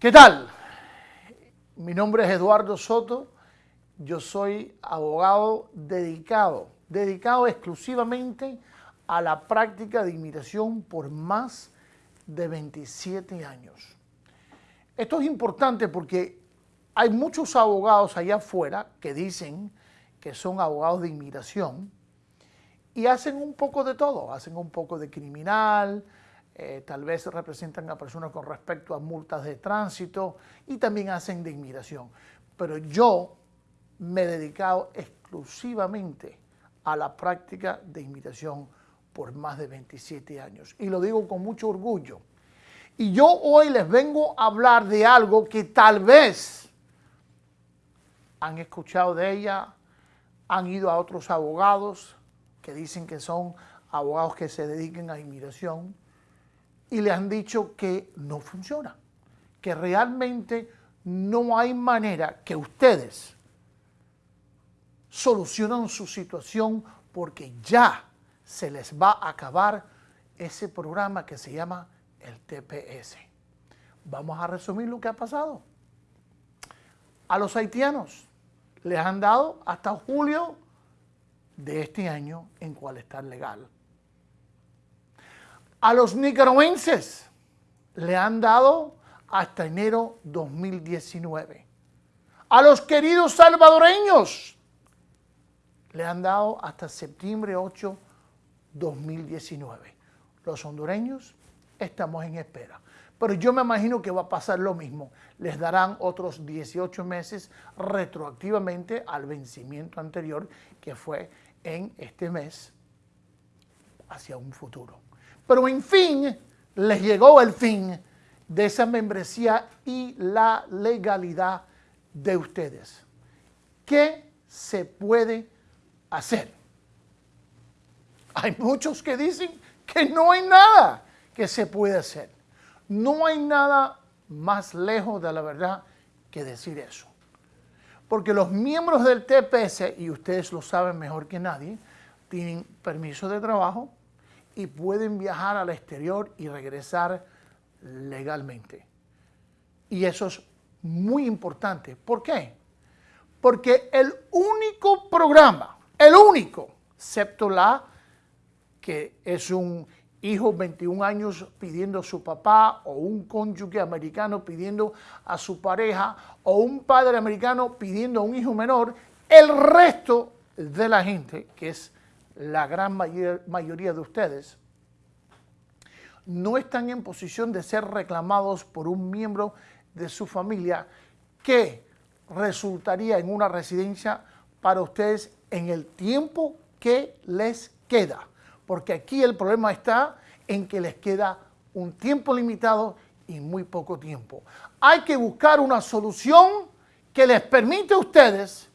¿Qué tal? Mi nombre es Eduardo Soto. Yo soy abogado dedicado, dedicado exclusivamente a la práctica de inmigración por más de 27 años. Esto es importante porque hay muchos abogados allá afuera que dicen que son abogados de inmigración y hacen un poco de todo, hacen un poco de criminal, eh, tal vez representan a personas con respecto a multas de tránsito y también hacen de inmigración. Pero yo me he dedicado exclusivamente a la práctica de inmigración por más de 27 años. Y lo digo con mucho orgullo. Y yo hoy les vengo a hablar de algo que tal vez han escuchado de ella, han ido a otros abogados que dicen que son abogados que se dediquen a inmigración y le han dicho que no funciona, que realmente no hay manera que ustedes solucionen su situación porque ya se les va a acabar ese programa que se llama el TPS. Vamos a resumir lo que ha pasado. A los haitianos les han dado hasta julio de este año en cual está legal. A los nicaragüenses le han dado hasta enero 2019. A los queridos salvadoreños le han dado hasta septiembre 8, 2019. Los hondureños estamos en espera. Pero yo me imagino que va a pasar lo mismo. Les darán otros 18 meses retroactivamente al vencimiento anterior que fue en este mes hacia un futuro. Pero en fin, les llegó el fin de esa membresía y la legalidad de ustedes. ¿Qué se puede hacer? Hay muchos que dicen que no hay nada que se puede hacer. No hay nada más lejos de la verdad que decir eso. Porque los miembros del TPS, y ustedes lo saben mejor que nadie, tienen permiso de trabajo, y pueden viajar al exterior y regresar legalmente. Y eso es muy importante. ¿Por qué? Porque el único programa, el único, excepto la que es un hijo 21 años pidiendo a su papá o un cónyuge americano pidiendo a su pareja o un padre americano pidiendo a un hijo menor, el resto de la gente, que es la gran mayoría de ustedes, no están en posición de ser reclamados por un miembro de su familia que resultaría en una residencia para ustedes en el tiempo que les queda. Porque aquí el problema está en que les queda un tiempo limitado y muy poco tiempo. Hay que buscar una solución que les permite a ustedes,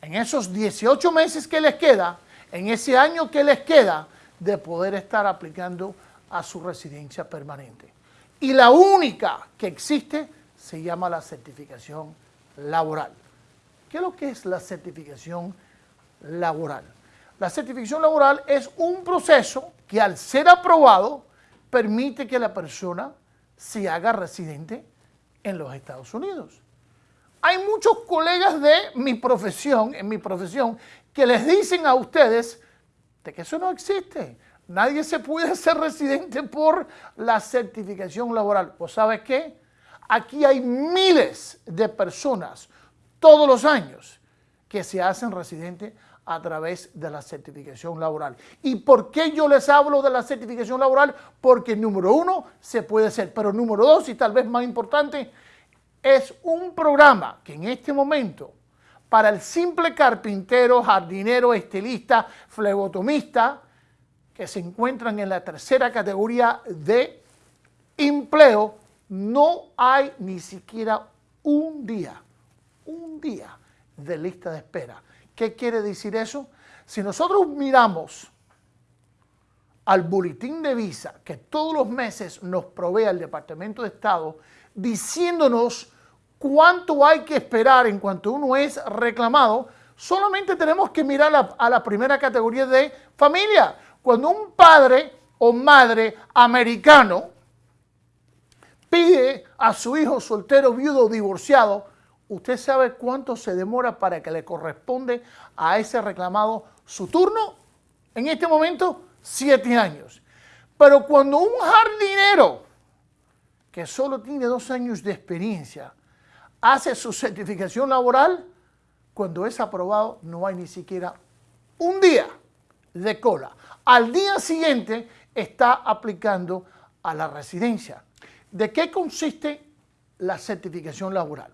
en esos 18 meses que les queda, en ese año que les queda de poder estar aplicando a su residencia permanente. Y la única que existe se llama la certificación laboral. ¿Qué es lo que es la certificación laboral? La certificación laboral es un proceso que al ser aprobado permite que la persona se haga residente en los Estados Unidos. Hay muchos colegas de mi profesión, en mi profesión, que les dicen a ustedes de que eso no existe. Nadie se puede ser residente por la certificación laboral. Pues ¿sabes qué? Aquí hay miles de personas todos los años que se hacen residentes a través de la certificación laboral. ¿Y por qué yo les hablo de la certificación laboral? Porque número uno, se puede hacer, pero número dos, y tal vez más importante, es un programa que en este momento, para el simple carpintero, jardinero, estilista, flebotomista, que se encuentran en la tercera categoría de empleo, no hay ni siquiera un día, un día de lista de espera. ¿Qué quiere decir eso? Si nosotros miramos al boletín de visa que todos los meses nos provee el Departamento de Estado, diciéndonos cuánto hay que esperar en cuanto uno es reclamado, solamente tenemos que mirar a la primera categoría de familia. Cuando un padre o madre americano pide a su hijo soltero, viudo o divorciado, ¿usted sabe cuánto se demora para que le corresponde a ese reclamado su turno? En este momento, siete años. Pero cuando un jardinero que solo tiene dos años de experiencia hace su certificación laboral, cuando es aprobado no hay ni siquiera un día de cola. Al día siguiente está aplicando a la residencia. ¿De qué consiste la certificación laboral?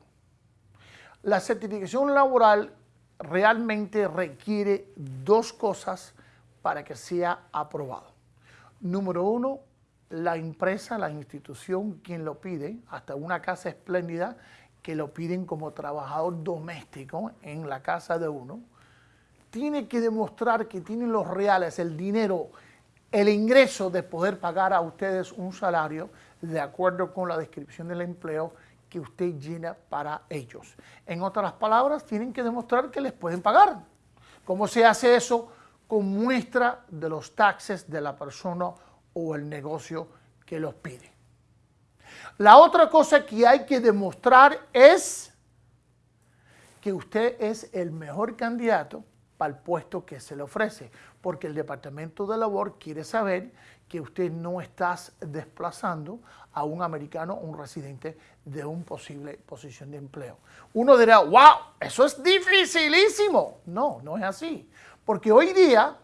La certificación laboral realmente requiere dos cosas para que sea aprobado. Número uno, la empresa, la institución, quien lo pide, hasta una casa espléndida que lo piden como trabajador doméstico en la casa de uno, tiene que demostrar que tienen los reales, el dinero, el ingreso de poder pagar a ustedes un salario de acuerdo con la descripción del empleo que usted llena para ellos. En otras palabras, tienen que demostrar que les pueden pagar. ¿Cómo se hace eso? Con muestra de los taxes de la persona o el negocio que los pide. La otra cosa que hay que demostrar es que usted es el mejor candidato para el puesto que se le ofrece, porque el Departamento de Labor quiere saber que usted no está desplazando a un americano o un residente de una posible posición de empleo. Uno dirá, wow, eso es dificilísimo. No, no es así, porque hoy día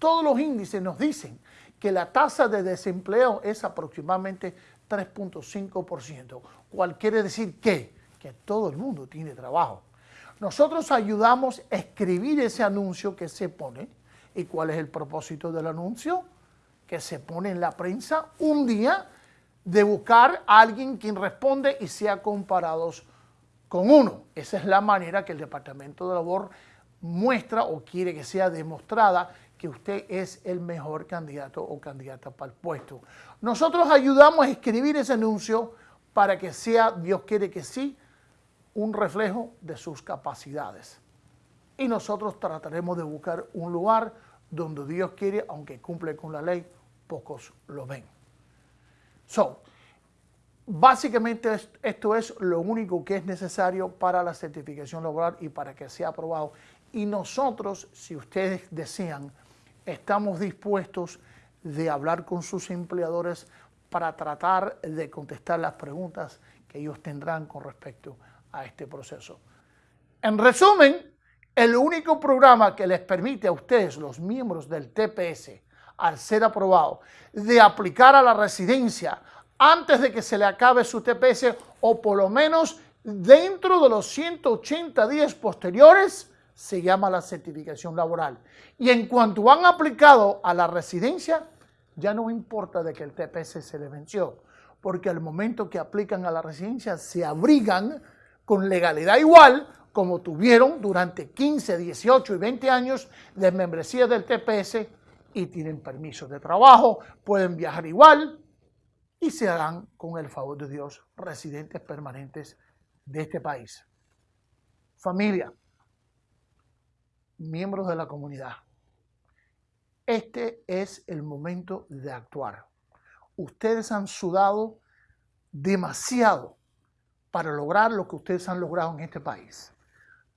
todos los índices nos dicen que la tasa de desempleo es aproximadamente 3.5%, cual quiere decir que, que todo el mundo tiene trabajo. Nosotros ayudamos a escribir ese anuncio que se pone. ¿Y cuál es el propósito del anuncio? Que se pone en la prensa un día de buscar a alguien quien responde y sea comparados con uno. Esa es la manera que el Departamento de Labor muestra o quiere que sea demostrada que usted es el mejor candidato o candidata para el puesto. Nosotros ayudamos a escribir ese anuncio para que sea, Dios quiere que sí, un reflejo de sus capacidades. Y nosotros trataremos de buscar un lugar donde Dios quiere, aunque cumple con la ley, pocos lo ven. So, básicamente esto es lo único que es necesario para la certificación laboral y para que sea aprobado. Y nosotros, si ustedes desean, estamos dispuestos de hablar con sus empleadores para tratar de contestar las preguntas que ellos tendrán con respecto a este proceso. En resumen, el único programa que les permite a ustedes, los miembros del TPS, al ser aprobado, de aplicar a la residencia antes de que se le acabe su TPS o por lo menos dentro de los 180 días posteriores, se llama la certificación laboral. Y en cuanto han aplicado a la residencia, ya no importa de que el TPS se le venció, porque al momento que aplican a la residencia se abrigan con legalidad igual como tuvieron durante 15, 18 y 20 años de membresía del TPS y tienen permiso de trabajo, pueden viajar igual y se harán con el favor de Dios residentes permanentes de este país. Familia, miembros de la comunidad, este es el momento de actuar. Ustedes han sudado demasiado para lograr lo que ustedes han logrado en este país.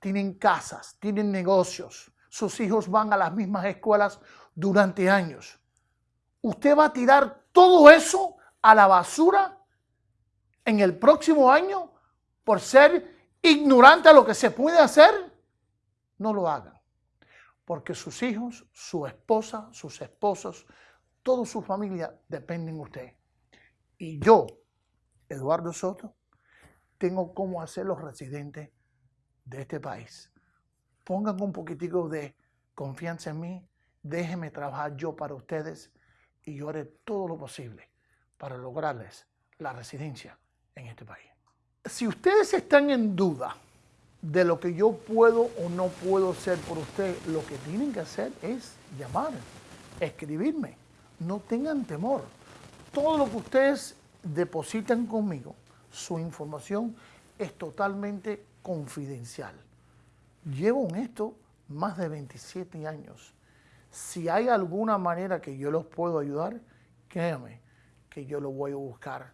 Tienen casas, tienen negocios, sus hijos van a las mismas escuelas durante años. ¿Usted va a tirar todo eso a la basura en el próximo año por ser ignorante a lo que se puede hacer? No lo hagan. Porque sus hijos, su esposa, sus esposos, toda su familia dependen de usted. Y yo, Eduardo Soto, tengo cómo hacer los residentes de este país. Pongan un poquitico de confianza en mí, déjenme trabajar yo para ustedes y yo haré todo lo posible para lograrles la residencia en este país. Si ustedes están en duda de lo que yo puedo o no puedo hacer por usted, lo que tienen que hacer es llamar, escribirme. No tengan temor. Todo lo que ustedes depositan conmigo, su información es totalmente confidencial. Llevo en esto más de 27 años. Si hay alguna manera que yo los puedo ayudar, créame que yo lo voy a buscar.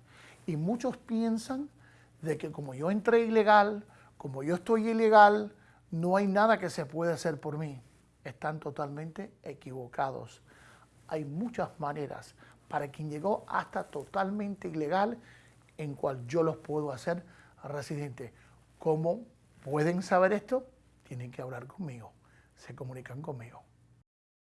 Y muchos piensan de que como yo entré ilegal, como yo estoy ilegal, no hay nada que se pueda hacer por mí. Están totalmente equivocados. Hay muchas maneras para quien llegó hasta totalmente ilegal en cual yo los puedo hacer residentes. ¿Cómo pueden saber esto? Tienen que hablar conmigo. Se comunican conmigo.